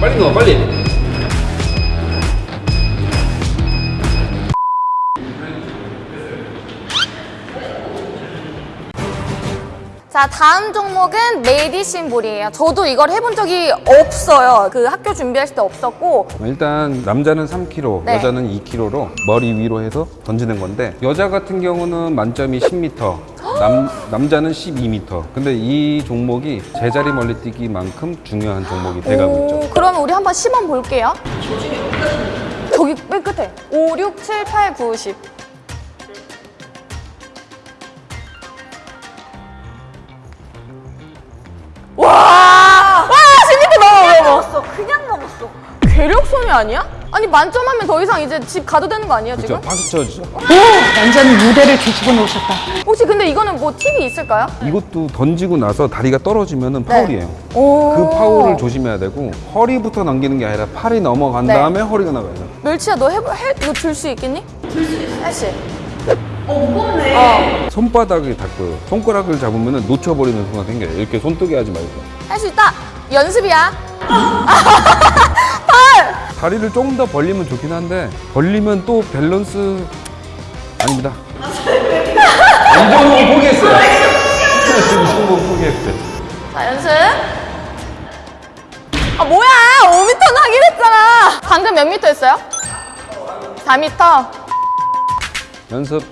빨리 넣어 빨리 자, 다음 종목은 메디신 볼이에요. 저도 이걸 해본 적이 없어요. 그 학교 준비했을 때 없었고. 일단 남자는 3kg, 네. 여자는 2kg로 머리 위로 해서 던지는 건데 여자 같은 경우는 만점이 10m, 남, 남자는 12m. 근데 이 종목이 제자리 멀리뛰기만큼 중요한 종목이 돼가고 있죠. 오, 그러면 우리 한번 시범 볼게요. 저기 맨 끝에. 5, 6, 7, 8, 9, 10. 와! 와! 10m 넘어, 넘어. 먹었어. 그냥 먹었어. 괴력손이 아니야? 아니 만점하면 더 이상 이제 집 가도 되는 거 아니에요. 지금? 쳐주죠. 완전 무대를 뒤집어 놓으셨다. 혹시 근데 이거는 뭐 팁이 있을까요? 이것도 던지고 나서 다리가 떨어지면 파울이에요. 네. 오. 그 파울을 조심해야 되고 허리부터 넘기는 게 아니라 팔이 넘어간 네. 다음에 허리가 나가야 돼요. 멸치야 너 해볼 해 이거 들수 있겠니? 들수 있어. 할수 손바닥을 닦고요. 손가락을 잡으면 놓쳐버리는 순간 생겨요. 이렇게 손뜨게 하지 말고. 할 수 있다. 연습이야. 다리를 조금 더 벌리면 좋긴 한데 벌리면 또 밸런스 아닙니다. 이 종목 포기했어요. 이 종목 포기했어요. 자 연습. 아 뭐야? 5m는 하긴 했잖아. 방금 몇 미터 했어요? 4m. 연습.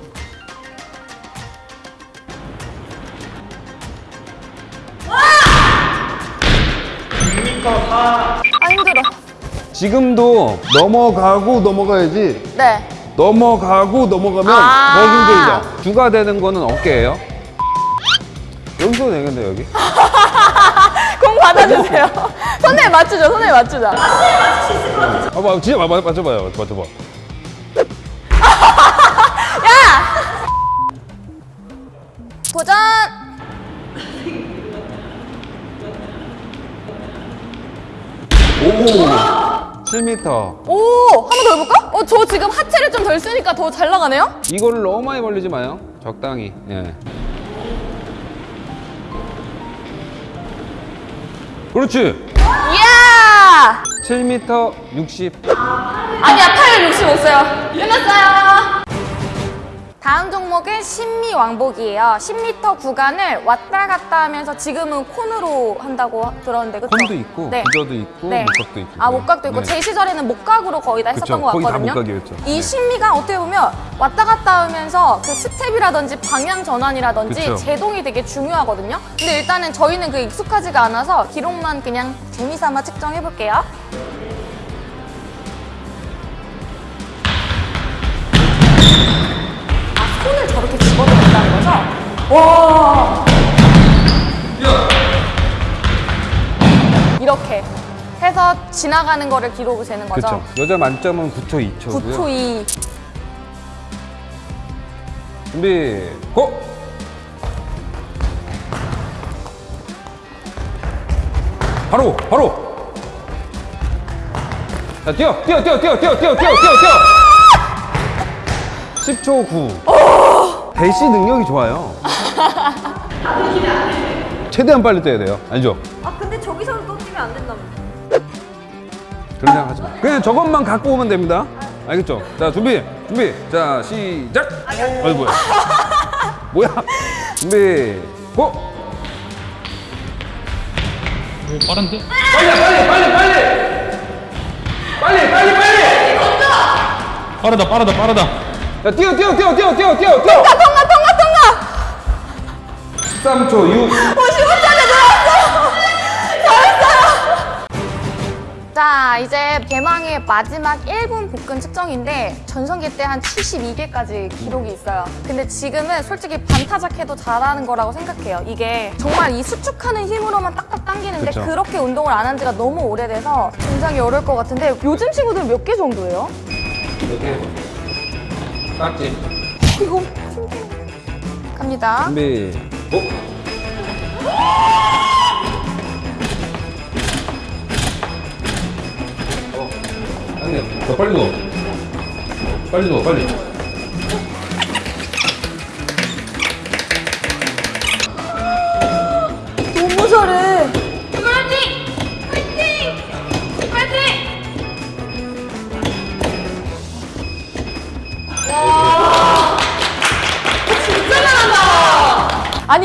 아 힘들어. 지금도 넘어가고 넘어가야지 네. 넘어가고 넘어가면 아. 더 힘들죠. 주가 되는 거는 어깨예요. 여기서 되겠네 여기. 공 받아주세요. 손에 맞추죠. 손에 맞추자. 봐봐 진짜 맞, 맞춰봐요. 맞춰봐. 도전. 오. 7m. 오, 한 번 더 해볼까? 어, 저 지금 하체를 좀 덜 쓰니까 더 잘 나가네요? 이거를 너무 많이 벌리지 마요. 적당히. 예. 그렇지. 이야! 7m 60. 아니야, 865어요 끝났어요. 다음 종목은 신미왕복이에요. 10m 구간을 왔다 갔다 하면서 지금은 콘으로 한다고 들었는데 그쵸? 콘도 있고, 부저도 있고, 목각도 있고. 아 목각도 있고 네. 제 시절에는 목각으로 거의 다 했었던 그쵸, 것 같거든요. 이 네. 신미가 어떻게 보면 왔다 갔다 하면서 그 스텝이라든지 방향 전환이라든지 그쵸. 제동이 되게 중요하거든요. 근데 일단은 저희는 그 익숙하지가 않아서 기록만 그냥 재미삼아 측정해 볼게요. 와. 이렇게 해서 지나가는 거를 기록을 재는 거죠. 그렇죠. 여자 만점은 9초 2초고요. 9초 2. 준비. 고! 바로 바로. 자, 뛰어. 뛰어 뛰어 뛰어 뛰어 뛰어 뛰어 뛰어 뛰어. 10초 9. 대시 능력이 좋아요. 최대한 빨리 뛰어야 돼요. 알죠? 아 근데 저기서는 또 뛰면 안 된다며. 그런 생각 하지 마. 그냥 저것만 갖고 오면 됩니다. 알겠죠? 자, 준비, 준비. 자, 시작. 어이 뭐야? 뭐야? 준비, 고! 오, 빠른데? 빨리, 빨리, 빨리, 빨리! 빨리, 빨리, 빨리! 빠르다, 빠르다, 빠르다. 자, 뛰어, 뛰어, 뛰어, 뛰어, 뛰어, 뛰어, 뛰어! 통과 통과 통과. 13초 6. 55짜리 들어왔어. 잘했어요. 자 이제 대망의 마지막 1분 복근 측정인데 전성기 때 한 72개까지 기록이 있어요. 근데 지금은 솔직히 반타작해도 잘하는 거라고 생각해요. 이게 정말 이 수축하는 힘으로만 딱딱 당기는데 그쵸. 그렇게 운동을 안 한 지가 너무 오래돼서 굉장히 어려울 것 같은데 요즘 친구들 몇 개 정도예요? 이렇게. 깍지. 이거 갑니다. 준비, 고! 어, 아니, 더 빨리 넣어. 빨리 넣어, 빨리.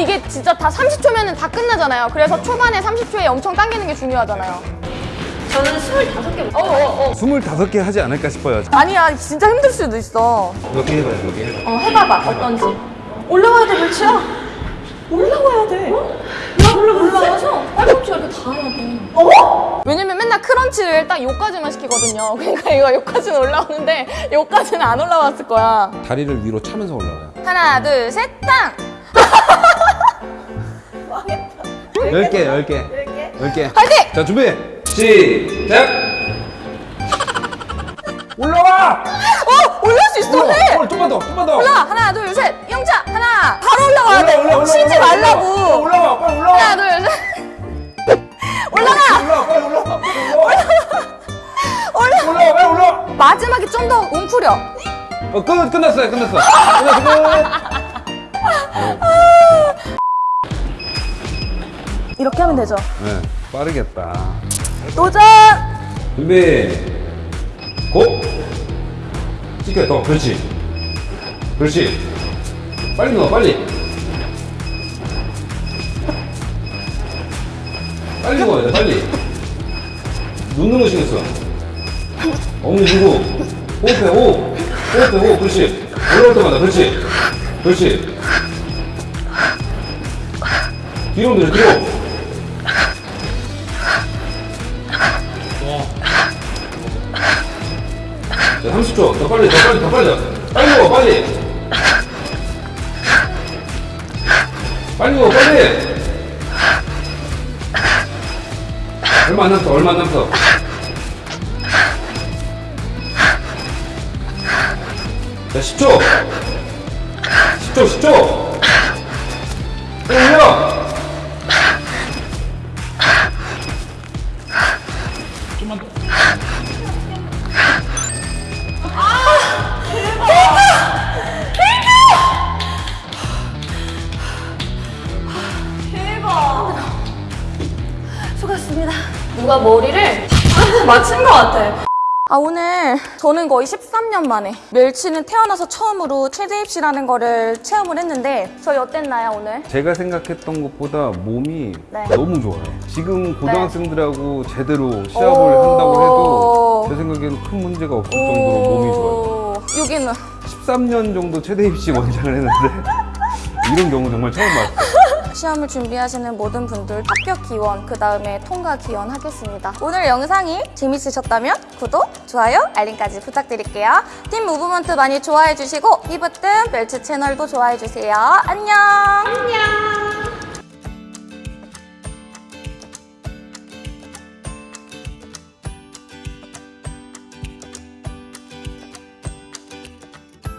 이게 진짜 다 30초면은 다 끝나잖아요. 그래서 초반에 30초에 엄청 당기는 게 중요하잖아요. 저는 25개 어, 어, 어. 25개 하지 않을까 싶어요. 아니야, 진짜 힘들 수도 있어. 몇개 해봐요, 몇개 해봐요. 어, 해봐봐, 어떤지. 올라와야 돼, 멸치야. 올라와야 돼. 야, 올라, 올라와서 팔꿈치 이렇게 다 해야 돼. 어? 왜냐면 맨날 크런치를 딱 요까지만 시키거든요. 그러니까 이거 요까지는 올라오는데 요까지는 안 올라왔을 거야. 다리를 위로 차면서 올라와요. 하나, 둘, 셋, 땅! 10개, 10개. 10개. 파이팅! 자, 준비! 시작! 올라와! 어! 올라올 수 있어! 해! 어, 좀만 더, 좀만 더! 올라! 하나, 둘, 셋! 영차! 하나! 바로 올라와야 돼! 올라, 올라, 쉬지 올라, 말라고! 올라와, 빨리 올라와! 하나, 둘, 셋! 올라가! 올라와, 빨리 올라와! 올라와! 올라와, 빨리 올라와! 마지막에 좀 더 웅크려. 어, 끝, 끝났어요, 끝났어. 끝났어, 끝. 이렇게 하면 되죠. 네, 빠르겠다. 도전! 준비, 고! 찍혀, 더, 그렇지. 그렇지. 빨리 넣어, 빨리. 빨리 넣어야 돼, 빨리. 눈 넣으시겠어 어머니 누구? 호흡해, 호흡. 호흡해, 호흡. 그렇지. 올라올 때마다, 그렇지. 그렇지. 뒤로 들어, 뒤로. 자, 30초. 더 빨리, 더 빨리, 더 빨리. 빨리 먹어, 빨리. 빨리 먹어, 빨리. 얼마 안 남았어, 얼마 안 남았어. 자, 10초. 10초, 10초. 빨리 누가 머리를 맞춘 것 같아. 아, 오늘 저는 거의 13년 만에 멸치는 태어나서 처음으로 최대 입시라는 거를 체험을 했는데 저희 어땠나요, 오늘? 제가 생각했던 것보다 몸이 네. 너무 좋아요. 지금 고등학생들하고 제대로 시합을 오. 한다고 해도 제 생각에는 큰 문제가 없을 정도로 몸이 좋아요. 오, 여기는 13년 정도 최대 입시 원장을 했는데 이런 경우 정말 처음 봤어요. 시험을 준비하시는 모든 분들 합격 기원, 그 다음에 통과 기원 하겠습니다. 오늘 영상이 재밌으셨다면 구독, 좋아요, 알림까지 부탁드릴게요. 팀 무브먼트 많이 좋아해주시고 히브뜸 멸치 채널도 좋아해주세요. 안녕! 안녕!